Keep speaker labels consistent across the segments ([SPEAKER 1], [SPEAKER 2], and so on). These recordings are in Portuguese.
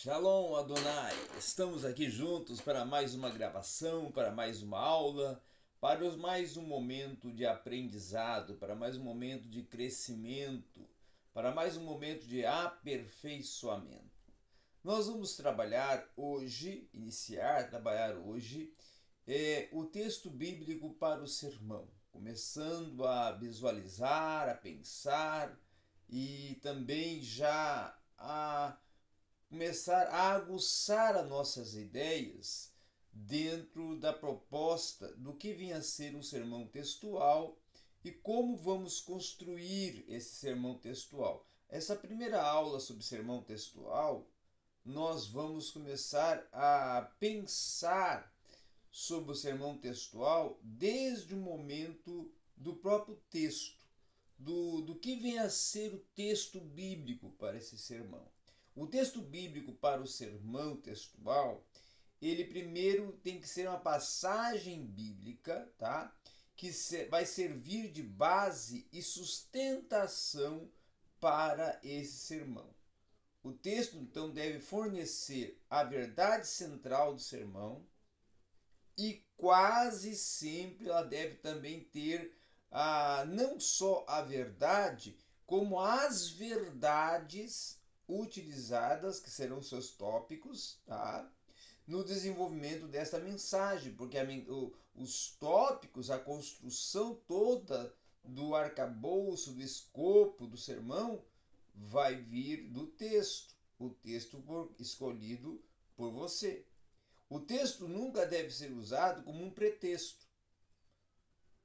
[SPEAKER 1] Shalom Adonai! Estamos aqui juntos para mais uma gravação, para mais uma aula, para mais um momento de aprendizado, para mais um momento de crescimento, para mais um momento de aperfeiçoamento. Nós vamos trabalhar hoje, iniciar trabalhar hoje, é, o texto bíblico para o sermão, começando a visualizar, a pensar e também já a começar a aguçar as nossas ideias dentro da proposta do que vinha a ser um sermão textual e como vamos construir esse sermão textual. Essa primeira aula sobre sermão textual, nós vamos começar a pensar sobre o sermão textual desde o momento do próprio texto, do, do que vem a ser o texto bíblico para esse sermão. O texto bíblico para o sermão textual, ele primeiro tem que ser uma passagem bíblica, tá? Que vai servir de base e sustentação para esse sermão. O texto então deve fornecer a verdade central do sermão e quase sempre ela deve também ter a, não só a verdade, como as verdades utilizadas, que serão seus tópicos, tá? no desenvolvimento desta mensagem, porque a, o, os tópicos, a construção toda do arcabouço, do escopo do sermão, vai vir do texto, o texto por, escolhido por você. O texto nunca deve ser usado como um pretexto.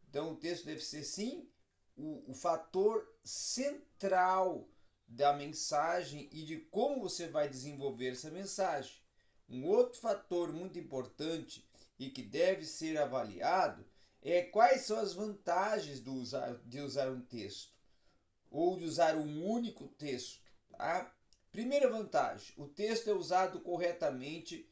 [SPEAKER 1] Então, o texto deve ser, sim, o, o fator central da mensagem e de como você vai desenvolver essa mensagem. Um outro fator muito importante e que deve ser avaliado é quais são as vantagens do usar, de usar um texto ou de usar um único texto. Tá? Primeira vantagem: o texto é usado corretamente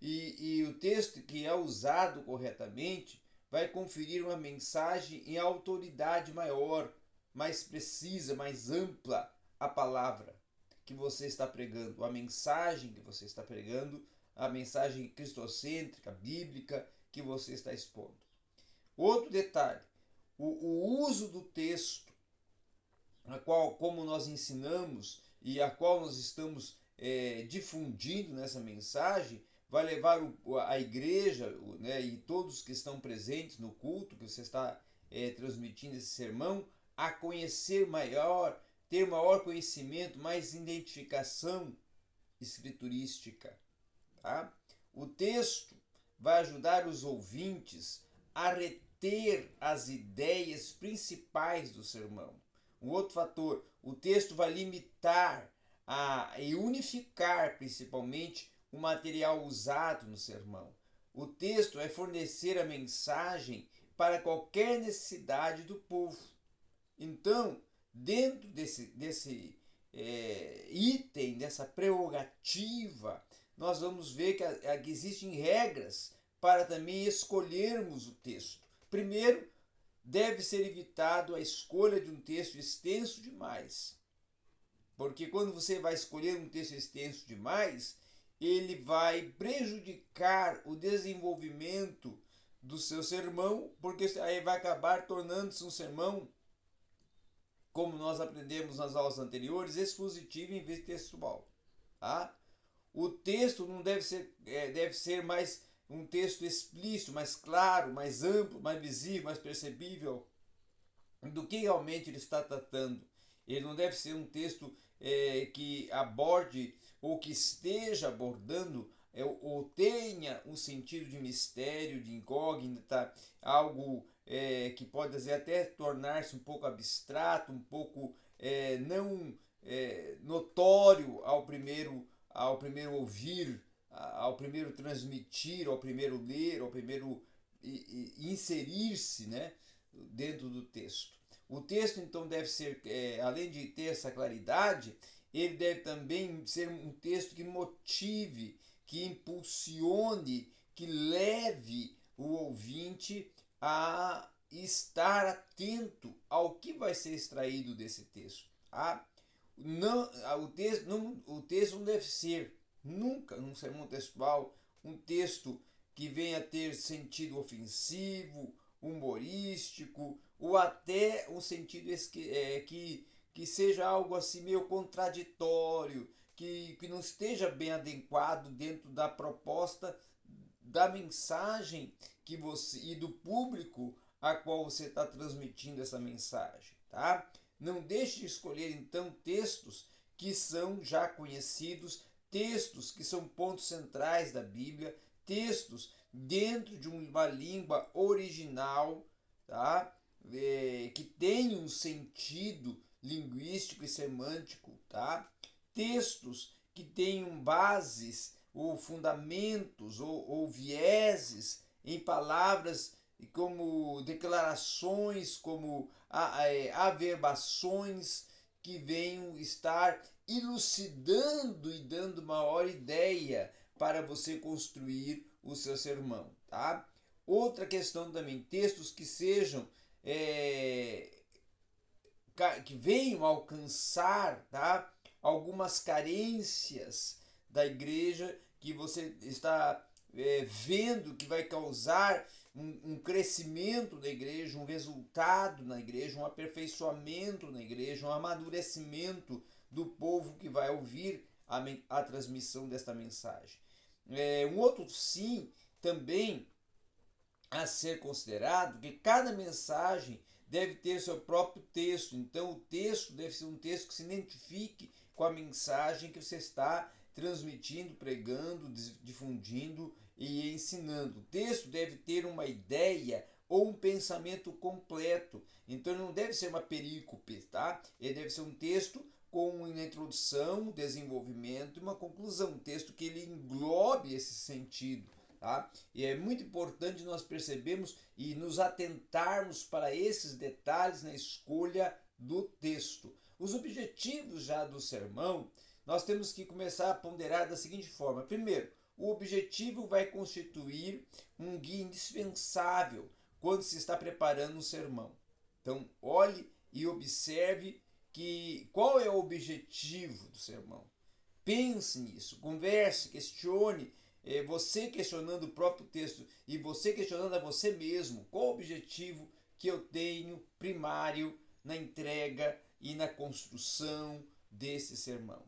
[SPEAKER 1] e, e o texto que é usado corretamente vai conferir uma mensagem em autoridade maior, mais precisa, mais ampla a palavra que você está pregando, a mensagem que você está pregando, a mensagem cristocêntrica, bíblica que você está expondo. Outro detalhe, o, o uso do texto, a qual, como nós ensinamos e a qual nós estamos é, difundindo nessa mensagem, vai levar o, a igreja né, e todos que estão presentes no culto que você está é, transmitindo esse sermão a conhecer maior ter maior conhecimento, mais identificação escriturística. Tá? O texto vai ajudar os ouvintes a reter as ideias principais do sermão. Um outro fator, o texto vai limitar a, e unificar principalmente o material usado no sermão. O texto vai fornecer a mensagem para qualquer necessidade do povo. Então, dentro desse, desse é, item, dessa prerrogativa, nós vamos ver que, a, que existem regras para também escolhermos o texto. Primeiro, deve ser evitado a escolha de um texto extenso demais. Porque quando você vai escolher um texto extenso demais, ele vai prejudicar o desenvolvimento do seu sermão, porque aí vai acabar tornando-se um sermão como nós aprendemos nas aulas anteriores, expositivo em vez de textual. Tá? O texto não deve ser, é, deve ser mais um texto explícito, mais claro, mais amplo, mais visível, mais percebível do que realmente ele está tratando. Ele não deve ser um texto é, que aborde ou que esteja abordando é, ou tenha um sentido de mistério, de incógnita, algo é, que pode dizer, até tornar-se um pouco abstrato, um pouco é, não é, notório ao primeiro, ao primeiro ouvir, ao primeiro transmitir, ao primeiro ler, ao primeiro inserir-se né, dentro do texto. O texto, então, deve ser, é, além de ter essa claridade, ele deve também ser um texto que motive, que impulsione, que leve o ouvinte a estar atento ao que vai ser extraído desse texto. Tá? Não, o, texto não, o texto não deve ser nunca num sermão textual um texto que venha ter sentido ofensivo, humorístico, ou até um sentido é, que, que seja algo assim meio contraditório, que, que não esteja bem adequado dentro da proposta da mensagem que você e do público a qual você está transmitindo essa mensagem, tá? Não deixe de escolher então textos que são já conhecidos, textos que são pontos centrais da Bíblia, textos dentro de uma língua original, tá? É, que tem um sentido linguístico e semântico, tá? Textos que tenham bases ou fundamentos ou, ou vieses em palavras como declarações, como é, averbações que venham estar elucidando e dando maior ideia para você construir o seu sermão, tá? Outra questão também, textos que sejam é, que venham alcançar, tá? Algumas carências da igreja que você está é, vendo que vai causar um, um, crescimento da igreja, um resultado na igreja, um aperfeiçoamento na igreja, um amadurecimento do povo que vai ouvir a, a transmissão desta mensagem. É, um outro sim também a ser considerado que cada mensagem deve ter seu próprio texto. Então o texto deve ser um texto que se identifique com a mensagem que você está transmitindo, pregando, difundindo e ensinando. O texto deve ter uma ideia ou um pensamento completo. Então não deve ser uma perícope, tá? Ele deve ser um texto com uma introdução, desenvolvimento e uma conclusão, um texto que ele englobe esse sentido. Tá? E é muito importante nós percebermos e nos atentarmos para esses detalhes na escolha do texto. Os objetivos já do sermão, nós temos que começar a ponderar da seguinte forma: primeiro, o objetivo vai constituir um guia indispensável quando se está preparando um sermão. Então, olhe e observe que qual é o objetivo do sermão. Pense nisso, converse, questione, é, você questionando o próprio texto e você questionando a você mesmo qual o objetivo que eu tenho primário na entrega e na construção desse sermão.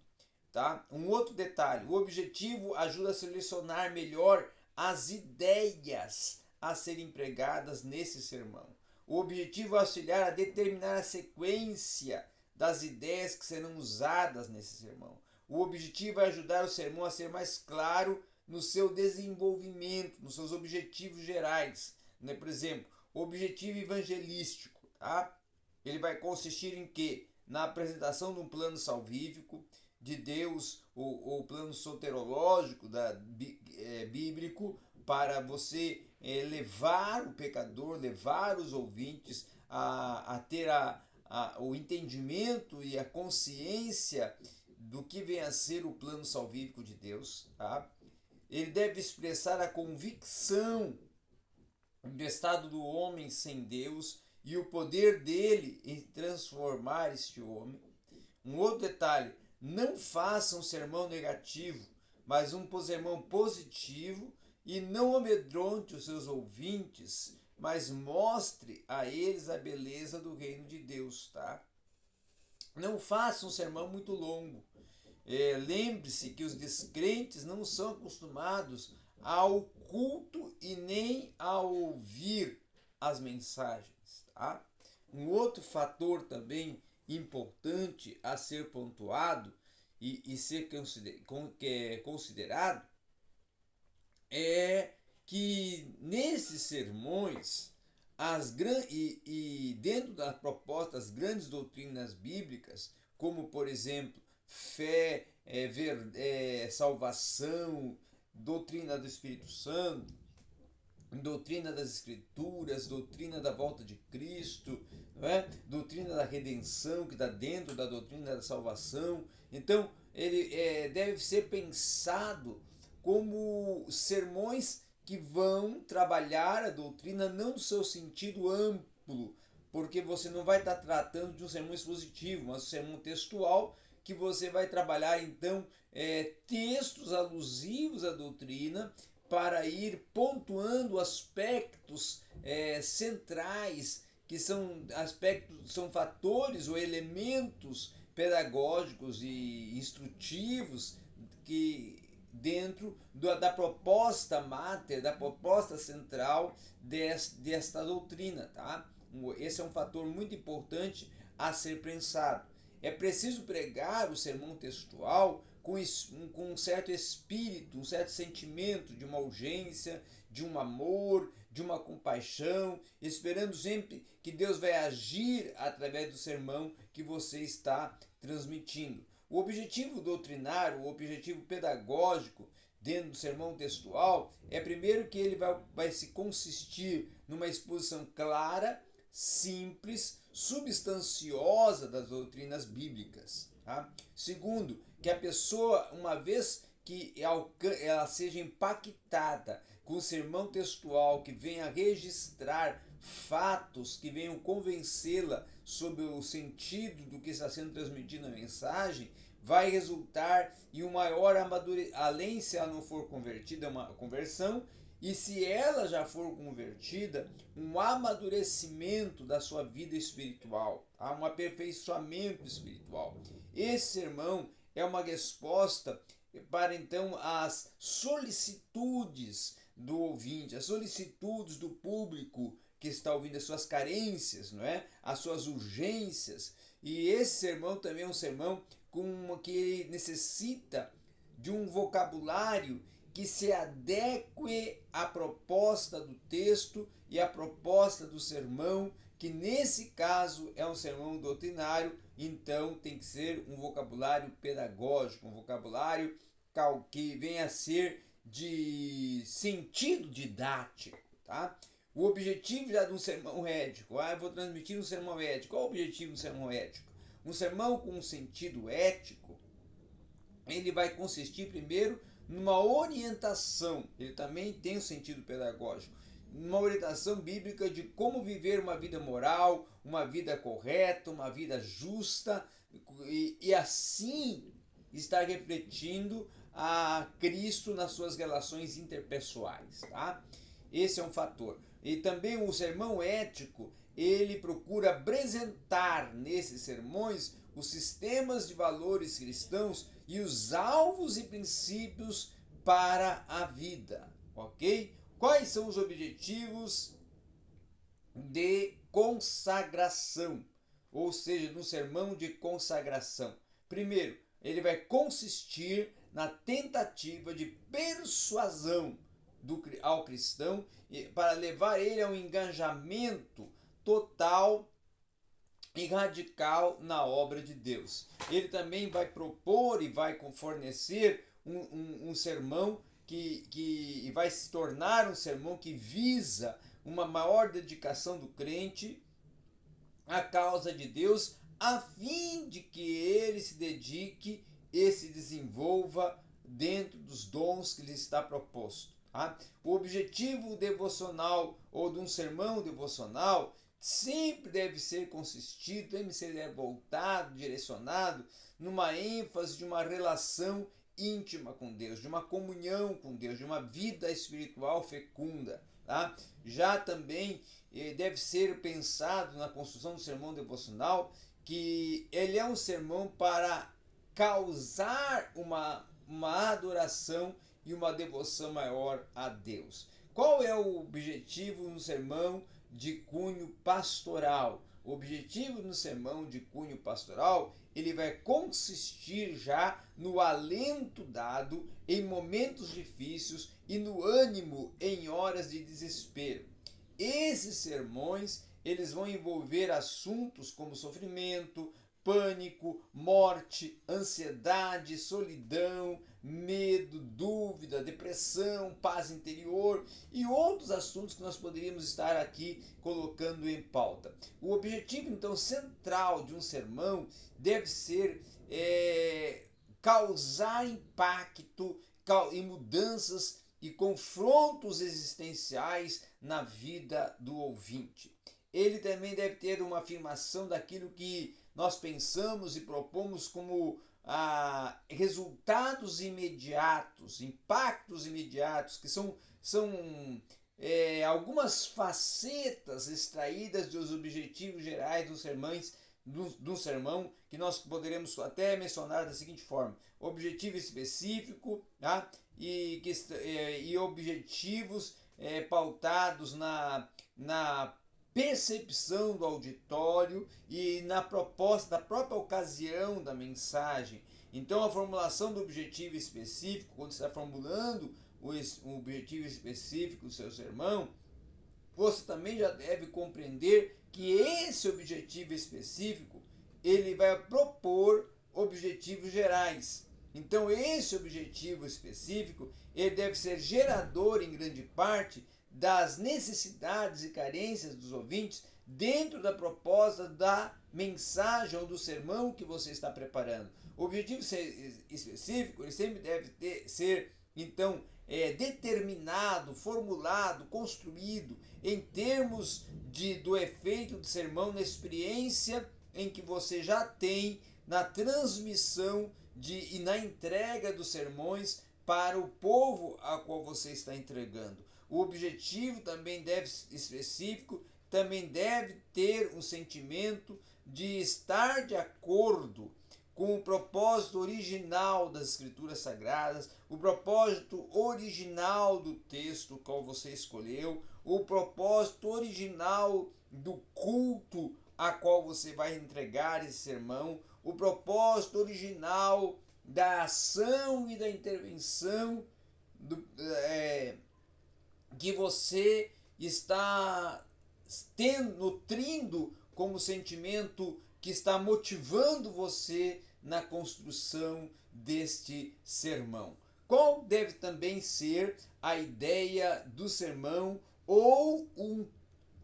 [SPEAKER 1] Tá? Um outro detalhe: o objetivo ajuda a selecionar melhor as ideias a serem empregadas nesse sermão. O objetivo é auxiliar a determinar a sequência das ideias que serão usadas nesse sermão. O objetivo é ajudar o sermão a ser mais claro no seu desenvolvimento, nos seus objetivos gerais. Né? Por exemplo, o objetivo evangelístico. Tá? Ele vai consistir em quê? Na apresentação de um plano salvífico de Deus, o, o plano soterológico da, é, bíblico, para você é, levar o pecador, levar os ouvintes a, a ter a, a, o entendimento e a consciência do que vem a ser o plano salvífico de Deus, tá? Ele deve expressar a convicção do estado do homem sem Deus e o poder dele em transformar este homem. Um outro detalhe, não faça um sermão negativo, mas um sermão positivo e não amedronte os seus ouvintes mas mostre a eles a beleza do reino de Deus, tá? Não faça um sermão muito longo. É, Lembre-se que os descrentes não são acostumados ao culto e nem a ouvir as mensagens, tá? Um outro fator também importante a ser pontuado e, e ser é considerado é que nesses sermões as e, e dentro da proposta das grandes doutrinas bíblicas, como por exemplo fé, é, ver, é, salvação, doutrina do Espírito Santo, doutrina das Escrituras, doutrina da volta de Cristo, é? doutrina da redenção que está dentro da doutrina da salvação. Então, ele é, deve ser pensado como sermões que vão trabalhar a doutrina não no seu sentido amplo, porque você não vai estar tratando de um sermão expositivo, mas um sermão textual que você vai trabalhar então é, textos alusivos à doutrina para ir pontuando aspectos é, centrais que são aspectos, são fatores ou elementos pedagógicos e instrutivos que dentro da proposta máter, da proposta central desta doutrina, tá? Esse é um fator muito importante a ser pensado. É preciso pregar o sermão textual com, com um certo espírito, um certo sentimento de uma urgência, de um amor, de uma compaixão, esperando sempre que Deus vai agir através do sermão que você está transmitindo. O objetivo doutrinário, o objetivo pedagógico dentro do sermão textual é primeiro que ele vai, vai se consistir numa exposição clara, simples, substanciosa das doutrinas bíblicas. Tá? Segundo, que a pessoa, uma vez que ela seja impactada com o sermão textual que venha registrar fatos que venham convencê-la sobre o sentido do que está sendo transmitido na mensagem, vai resultar em um maior amadurecimento, além se ela não for convertida, é uma conversão, e se ela já for convertida, um amadurecimento da sua vida espiritual, tá? um aperfeiçoamento espiritual. Esse sermão é uma resposta para então as solicitudes do ouvinte, as solicitudes do público que está ouvindo, as suas carências, não é? As suas urgências. E esse sermão também é um sermão com que necessita de um vocabulário que se adeque à proposta do texto e à proposta do sermão, que nesse caso é um sermão doutrinário, então tem que ser um vocabulário pedagógico, um vocabulário que venha a ser de sentido didático, tá? O objetivo já de um sermão ético, ah, eu vou transmitir um sermão ético. Qual o objetivo do sermão ético? Um sermão com um sentido ético, ele vai consistir primeiro numa orientação, ele também tem um sentido pedagógico, uma orientação bíblica de como viver uma vida moral, uma vida correta, uma vida justa, e, e assim estar refletindo a Cristo nas suas relações interpessoais, tá? Esse é um fator. E também o sermão ético, ele procura apresentar nesses sermões os sistemas de valores cristãos e os alvos e princípios para a vida, ok? Quais são os objetivos de consagração, ou seja, no sermão de consagração? Primeiro, ele vai consistir na tentativa de persuasão do, ao cristão para levar ele a um engajamento total e radical na obra de Deus. Ele também vai propor e vai fornecer um, um, um sermão que, que vai se tornar um sermão que visa uma maior dedicação do crente à causa de Deus, a fim de que ele se dedique e se desenvolva dentro dos dons que lhe está proposto. Tá? O objetivo devocional ou de um sermão devocional sempre deve ser consistido, deve ser voltado, direcionado numa ênfase de uma relação íntima com Deus, de uma comunhão com Deus, de uma vida espiritual fecunda. Tá? Já também eh, deve ser pensado na construção do sermão devocional que ele é um sermão para causar uma, uma adoração e uma devoção maior a Deus. Qual é o objetivo no sermão de cunho pastoral? O objetivo no sermão de cunho pastoral, ele vai consistir já no alento dado em momentos difíceis e no ânimo em horas de desespero. Esses sermões, eles vão envolver assuntos como sofrimento, pânico, morte, ansiedade, solidão, medo, dúvida, depressão, paz interior e outros assuntos que nós poderíamos estar aqui colocando em pauta. O objetivo, então, central de um sermão deve ser é, causar impacto e mudanças e confrontos existenciais na vida do ouvinte. Ele também deve ter uma afirmação daquilo que nós pensamos e propomos como ah, resultados imediatos, impactos imediatos, que são, são é, algumas facetas extraídas dos objetivos gerais dos sermões do, sermão que nós poderemos até mencionar da seguinte forma: objetivo específico tá? e, que, é, e objetivos é, pautados na, na percepção do auditório e na proposta da própria ocasião da mensagem. Então, a formulação do objetivo específico, quando você está formulando o objetivo específico do seu sermão, você também já deve compreender que esse objetivo específico ele vai propor objetivos gerais. Então esse objetivo específico ele deve ser gerador em grande parte das necessidades e carências dos ouvintes dentro da proposta da mensagem ou do sermão que você está preparando. O objetivo específico ele sempre deve ter, ser então é, determinado, formulado, construído em termos de, do efeito do sermão na experiência em que você já tem na transmissão de, e na entrega dos sermões para o povo a qual você está entregando. O objetivo também deve específico, também deve ter um sentimento de estar de acordo com o propósito original das Escrituras Sagradas, o propósito original do texto qual você escolheu, o propósito original do culto a qual você vai entregar esse sermão, o propósito original da ação e da intervenção do, é, que você está tendo, nutrindo como sentimento que está motivando você na construção deste sermão. Qual deve também ser a ideia do sermão ou um,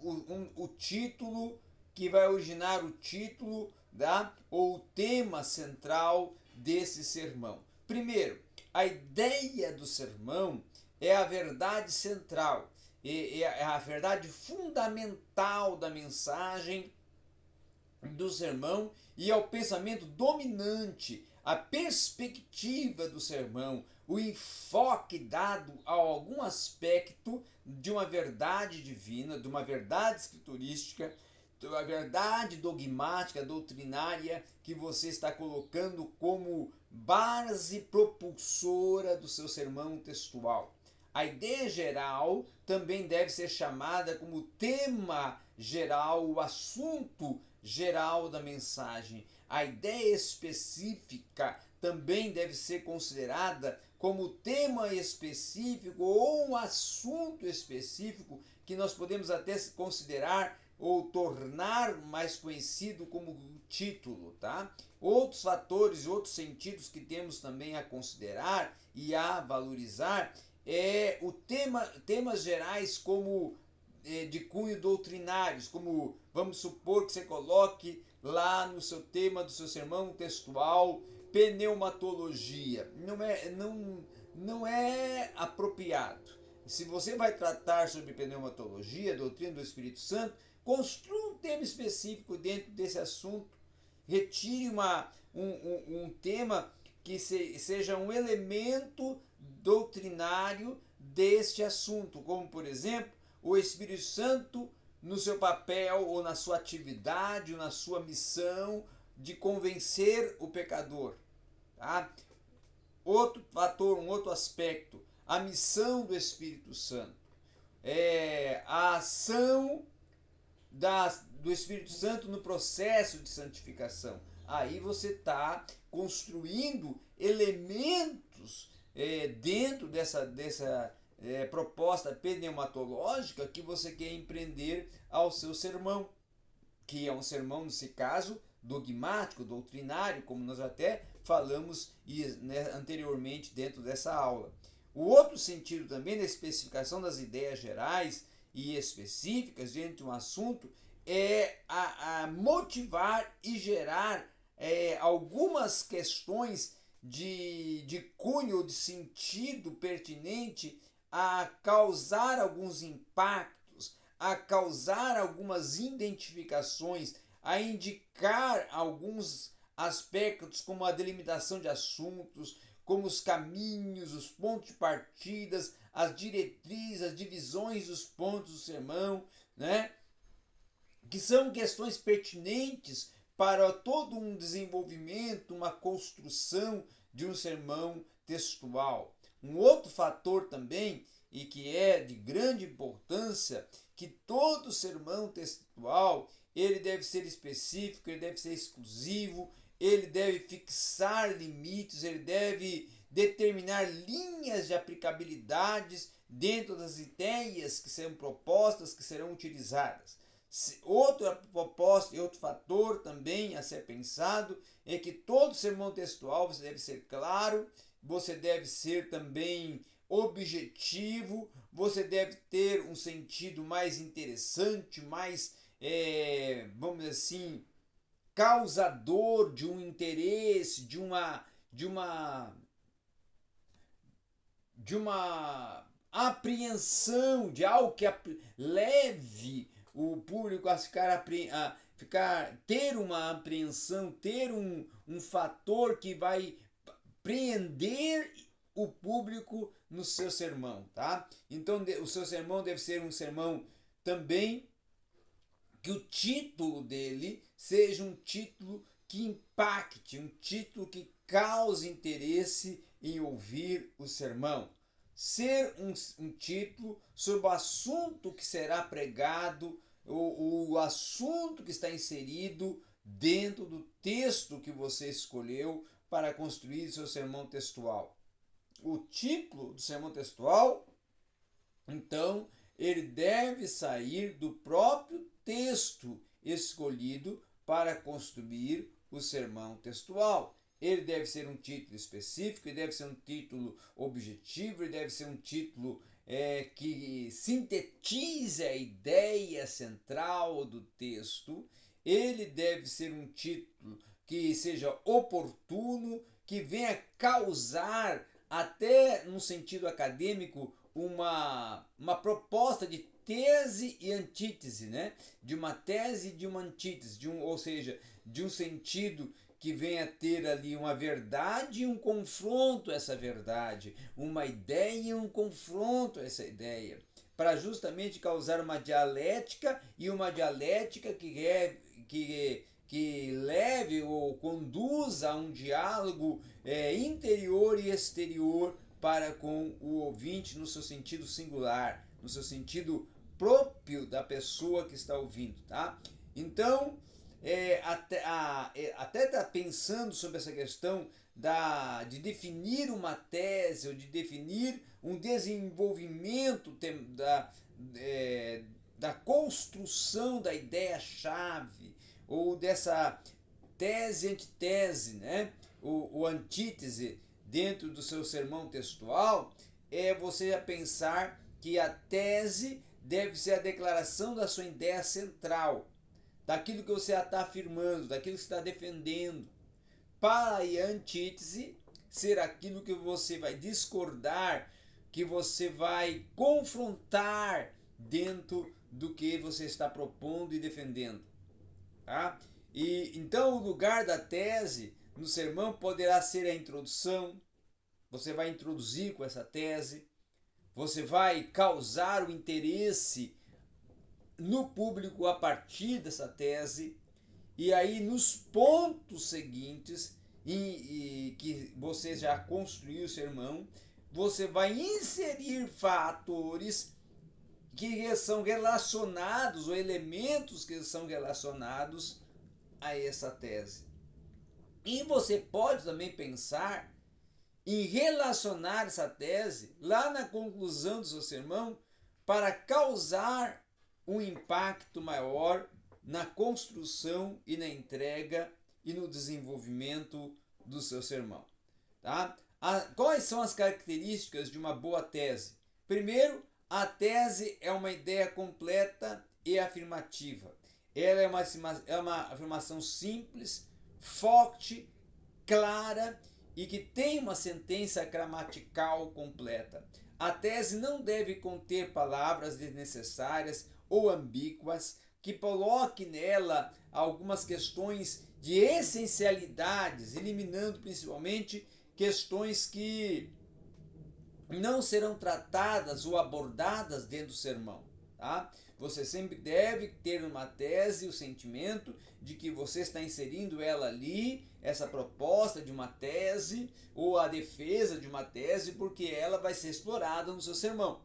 [SPEAKER 1] um, o título que vai originar o título da, ou o tema central desse sermão? Primeiro, a ideia do sermão é a verdade central, é, é a verdade fundamental da mensagem do sermão e ao pensamento dominante, a perspectiva do sermão, o enfoque dado a algum aspecto de uma verdade divina, de uma verdade escriturística, de uma verdade dogmática, doutrinária que você está colocando como base propulsora do seu sermão textual. A ideia geral também deve ser chamada como tema geral, o assunto geral da mensagem. A ideia específica também deve ser considerada como tema específico ou um assunto específico que nós podemos até considerar ou tornar mais conhecido como título, tá? Outros fatores, outros sentidos que temos também a considerar e a valorizar é o tema, temas gerais como é, de cunho doutrinários, como vamos supor que você coloque lá no seu tema do seu sermão textual pneumatologia. Não é, não, não é apropriado. Se você vai tratar sobre pneumatologia, doutrina do Espírito Santo, construa um tema específico dentro desse assunto. Retire uma, um, um, um tema que se, seja um elemento doutrinário deste assunto, como por exemplo o Espírito Santo no seu papel ou na sua atividade ou na sua missão de convencer o pecador. Tá? Outro fator, um outro aspecto, a missão do Espírito Santo. É a ação da, do Espírito Santo no processo de santificação. Aí você está construindo elementos é, dentro dessa, dessa é, proposta pneumatológica que você quer empreender ao seu sermão, que é um sermão, nesse caso, dogmático, doutrinário, como nós até falamos né, anteriormente dentro dessa aula. O outro sentido também da especificação das ideias gerais e específicas dentro de um assunto é a, a motivar e gerar é, algumas questões de, de cunho, de sentido pertinente a causar alguns impactos, a causar algumas identificações, a indicar alguns aspectos como a delimitação de assuntos, como os caminhos, os pontos de partidas, as diretrizes, as divisões dos pontos do sermão, né? Que são questões pertinentes para todo um desenvolvimento, uma construção de um sermão textual. Um outro fator também, e que é de grande importância, que todo sermão textual ele deve ser específico, ele deve ser exclusivo, ele deve fixar limites, ele deve determinar linhas de aplicabilidades dentro das ideias que serão propostas, que serão utilizadas. Outra proposta e outro fator também a ser pensado é que todo sermão textual você deve ser claro, você deve ser também objetivo, você deve ter um sentido mais interessante, mais, é, vamos dizer assim, causador de um interesse, de uma, de uma, de uma apreensão, de algo que leve o público a ficar, a ficar ter uma apreensão, ter um, um fator que vai prender o público no seu sermão, tá? Então o seu sermão deve ser um sermão também que o título dele seja um título que impacte, um título que cause interesse em ouvir o sermão. Ser um, um título sobre o assunto que será pregado, o, o assunto que está inserido dentro do texto que você escolheu para construir seu sermão textual. O título do sermão textual, então, ele deve sair do próprio texto escolhido para construir o sermão textual. Ele deve ser um título específico, ele deve ser um título objetivo, ele deve ser um título é, que sintetize a ideia central do texto. Ele deve ser um título que seja oportuno, que venha causar, até no sentido acadêmico, uma, uma proposta de tese e antítese, né? De uma tese e de uma antítese, de um, ou seja, de um sentido que venha ter ali uma verdade e um confronto a essa verdade, uma ideia e um confronto a essa ideia, para justamente causar uma dialética e uma dialética que é que que leve ou conduza a um diálogo é, interior e exterior para com o ouvinte no seu sentido singular, no seu sentido próprio da pessoa que está ouvindo, tá? Então, é, até, a, é, até tá pensando sobre essa questão da, de definir uma tese ou de definir um desenvolvimento tem, da, é, da construção da ideia-chave ou dessa tese-antitese, né? o, o antítese dentro do seu sermão textual, é você pensar que a tese deve ser a declaração da sua ideia central, daquilo que você está afirmando, daquilo que está defendendo. Para a antítese ser aquilo que você vai discordar, que você vai confrontar dentro do que você está propondo e defendendo. Tá? E então o lugar da tese no sermão poderá ser a introdução. Você vai introduzir com essa tese você vai causar o interesse no público a partir dessa tese, e aí nos pontos seguintes, e, e que você já construiu o sermão, você vai inserir fatores que são relacionados, ou elementos que são relacionados a essa tese. E você pode também pensar em relacionar essa tese lá na conclusão do seu sermão para causar um impacto maior na construção e na entrega e no desenvolvimento do seu sermão. Tá? A, quais são as características de uma boa tese? Primeiro, a tese é uma ideia completa e afirmativa. Ela é uma, é uma afirmação simples, forte, clara e que tem uma sentença gramatical completa. A tese não deve conter palavras desnecessárias ou ambíguas que coloque nela algumas questões de essencialidades, eliminando principalmente questões que não serão tratadas ou abordadas dentro do sermão. Tá? Você sempre deve ter uma tese, o sentimento de que você está inserindo ela ali, essa proposta de uma tese ou a defesa de uma tese, porque ela vai ser explorada no seu sermão.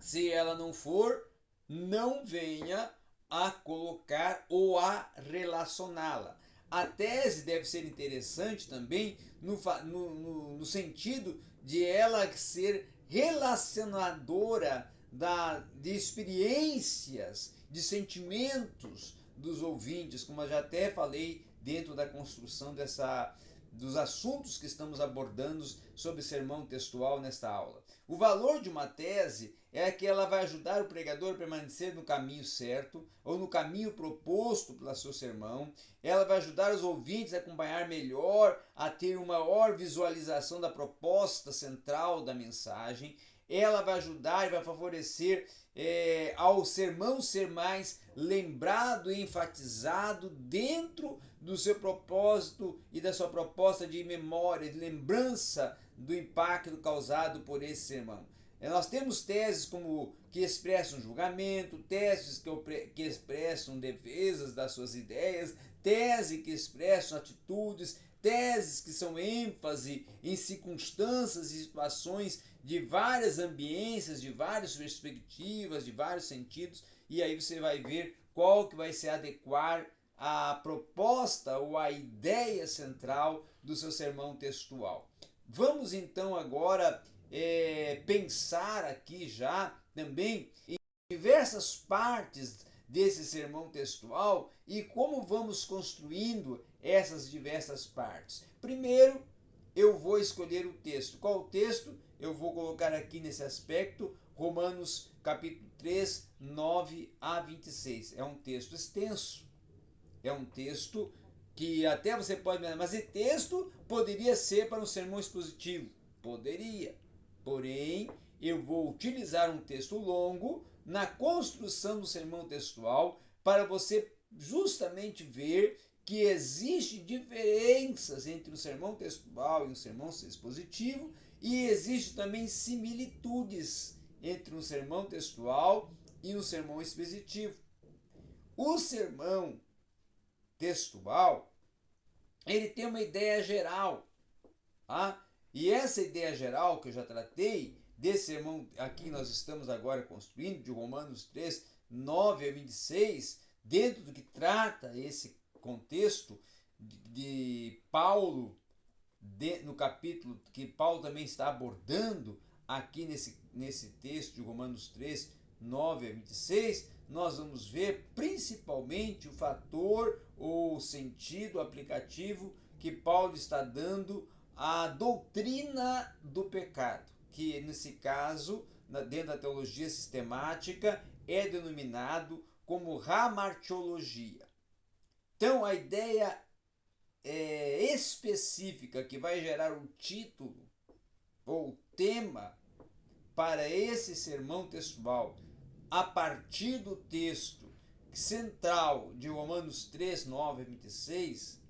[SPEAKER 1] Se ela não for, não venha a colocar ou a relacioná-la. A tese deve ser interessante também no, no, no, sentido de ela ser relacionadora da, de experiências, de sentimentos dos ouvintes, como eu já até falei dentro da construção dessa dos assuntos que estamos abordando sobre sermão textual nesta aula. O valor de uma tese é que ela vai ajudar o pregador a permanecer no caminho certo ou no caminho proposto pelo seu sermão. Ela vai ajudar os ouvintes a acompanhar melhor, a ter uma maior visualização da proposta central da mensagem ela vai ajudar e vai favorecer é, ao sermão ser mais lembrado e enfatizado dentro do seu propósito e da sua proposta de memória, de lembrança do impacto causado por esse sermão. É, nós temos teses como que expressam julgamento, teses que, que expressam defesas das suas ideias, teses que expressam atitudes, teses que são ênfase em circunstâncias e situações de várias ambiências, de várias perspectivas, de vários sentidos, e aí você vai ver qual que vai se adequar à proposta ou à ideia central do seu sermão textual. Vamos então agora é, pensar aqui já também em diversas partes desse sermão textual e como vamos construindo essas diversas partes. Primeiro, eu vou escolher o texto. Qual o texto? eu vou colocar aqui nesse aspecto Romanos capítulo 3, 9 a 26. É um texto extenso. É um texto que até você pode mas esse texto poderia ser para um sermão expositivo. Poderia. Porém, eu vou utilizar um texto longo na construção do sermão textual para você justamente ver que existe diferenças entre o sermão textual e o sermão expositivo e existe também similitudes entre um sermão textual e um sermão expositivo. O sermão textual, ele tem uma ideia geral, tá? E essa ideia geral que eu já tratei, desse sermão aqui nós estamos agora construindo, de Romanos 3, 9 a 26, dentro do que trata esse contexto de, Paulo de, no capítulo que Paulo também está abordando aqui nesse, nesse texto de Romanos 3, 9 a 26, nós vamos ver principalmente o fator ou sentido aplicativo que Paulo está dando à doutrina do pecado, que nesse caso, dentro da teologia sistemática, é denominado como ramartiologia. Então, a ideia é, específica que vai gerar o título ou tema para esse sermão textual a partir do texto central de Romanos 3, 9 a 26,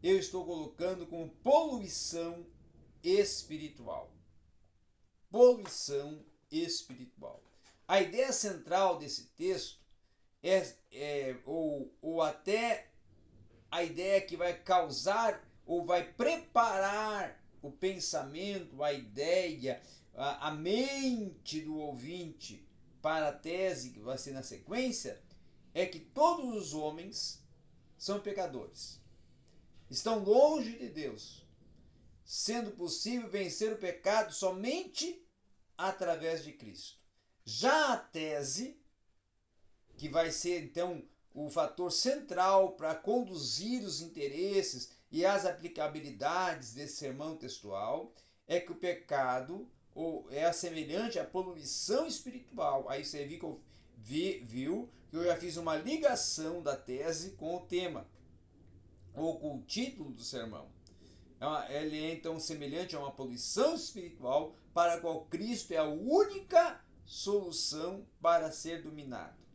[SPEAKER 1] eu estou colocando como poluição espiritual. Poluição espiritual. A ideia central desse texto é, é ou, ou até a ideia que vai causar ou vai preparar o pensamento, a ideia, a, a mente do ouvinte para a tese que vai ser na sequência, é que todos os homens são pecadores. Estão longe de Deus, sendo possível vencer o pecado somente através de Cristo. Já a tese, que vai ser então o fator central para conduzir os interesses e as aplicabilidades desse sermão textual é que o pecado ou é semelhante à poluição espiritual. Aí você viu que eu, vi, viu que eu já fiz uma ligação da tese com o tema ou com o título do sermão. É ele é então semelhante a uma poluição espiritual para a qual Cristo é a única solução para ser dominado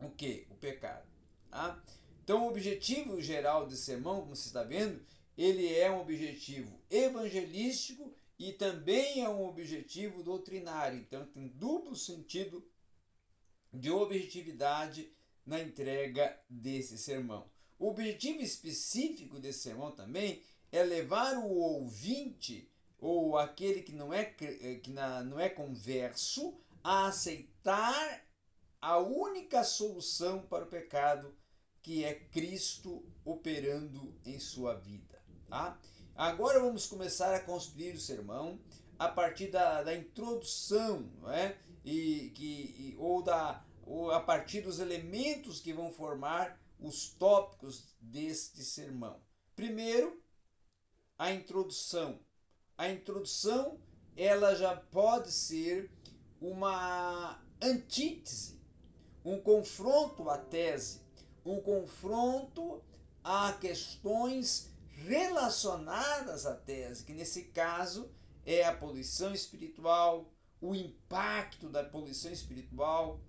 [SPEAKER 1] o que? O pecado. Tá? Então, o objetivo geral desse sermão, como você está vendo, ele é um objetivo evangelístico e também é um objetivo doutrinário. Então, tem duplo sentido de objetividade na entrega desse sermão. O objetivo específico desse sermão também é levar o ouvinte ou aquele que não é que não é converso a aceitar a única solução para o pecado que é Cristo operando em sua vida. Tá? Agora vamos começar a construir o sermão a partir da, da introdução, não é? E, que, e, ou, da, ou a partir dos elementos que vão formar os tópicos deste sermão. Primeiro, a introdução. A introdução ela já pode ser uma antítese, um confronto à tese um confronto a questões relacionadas à tese, que nesse caso é a poluição espiritual, o impacto da poluição espiritual,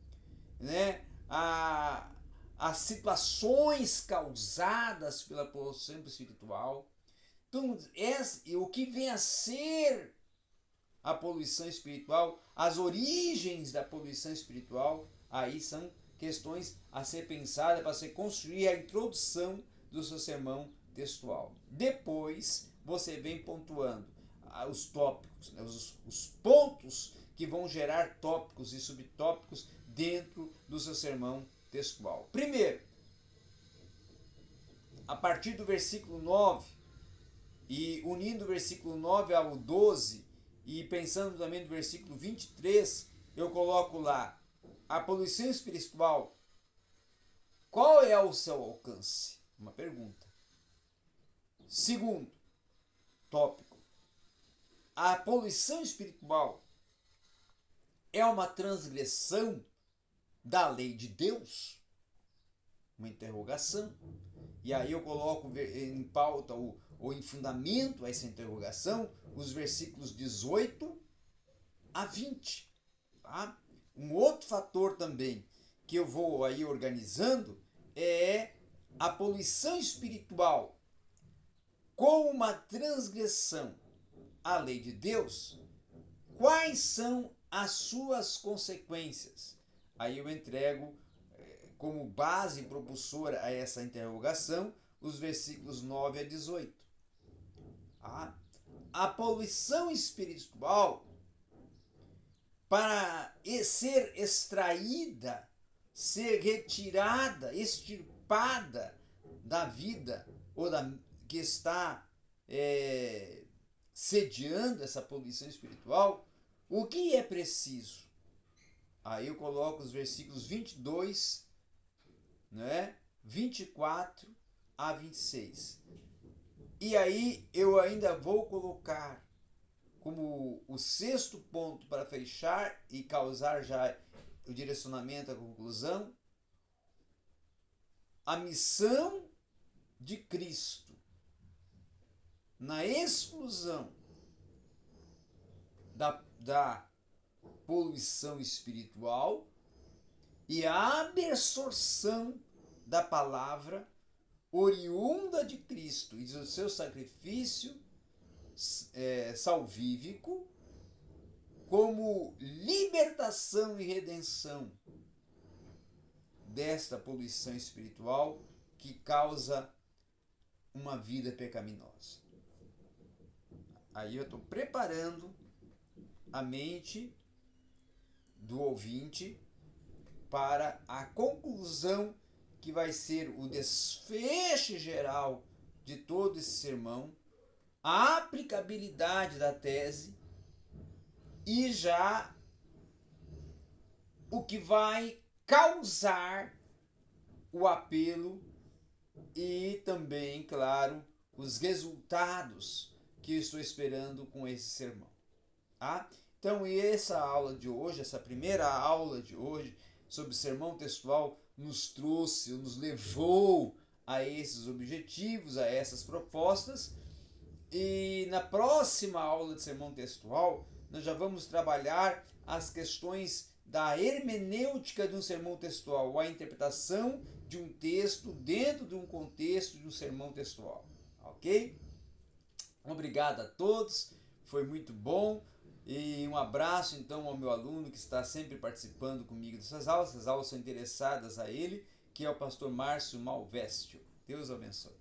[SPEAKER 1] né? a, as situações causadas pela poluição espiritual. Então, esse, o que vem a ser a poluição espiritual, as origens da poluição espiritual, aí são questões a ser pensadas para se construir a introdução do seu sermão textual. Depois você vem pontuando ah, os tópicos, né, os, os pontos que vão gerar tópicos e subtópicos dentro do seu sermão textual. Primeiro, a partir do versículo 9 e unindo o versículo 9 ao 12 e pensando também no versículo 23, eu coloco lá a poluição espiritual, qual é o seu alcance? Uma pergunta. Segundo tópico, a poluição espiritual é uma transgressão da lei de Deus? Uma interrogação. E aí eu coloco em pauta ou, ou em fundamento a essa interrogação os versículos 18 a 20. Tá? Um outro fator também que eu vou aí organizando é a poluição espiritual com uma transgressão à lei de Deus. Quais são as suas consequências? Aí eu entrego eh, como base propulsora a essa interrogação os versículos 9 a 18. Ah, a poluição espiritual para ser extraída, ser retirada, extirpada da vida ou da que está é, sediando essa poluição espiritual, o que é preciso? Aí eu coloco os versículos 22, né? 24 a 26. E aí eu ainda vou colocar como o sexto ponto para fechar e causar já o direcionamento à conclusão, a missão de Cristo na exclusão da, da poluição espiritual e a absorção da palavra oriunda de Cristo e do seu sacrifício é, salvífico como libertação e redenção desta poluição espiritual que causa uma vida pecaminosa. Aí eu estou preparando a mente do ouvinte para a conclusão que vai ser o desfecho geral de todo esse sermão a aplicabilidade da tese e já o que vai causar o apelo e também, claro, os resultados que estou esperando com esse sermão. Tá? Então, essa aula de hoje, essa primeira aula de hoje sobre sermão textual, nos trouxe, nos levou a esses objetivos, a essas propostas e na próxima aula de sermão textual, nós já vamos trabalhar as questões da hermenêutica de um sermão textual, a interpretação de um texto dentro de um contexto de um sermão textual. Ok? Obrigado a todos, foi muito bom. E um abraço então ao meu aluno que está sempre participando comigo dessas aulas. Essas aulas são interessadas a ele, que é o pastor Márcio Malvestio. Deus abençoe.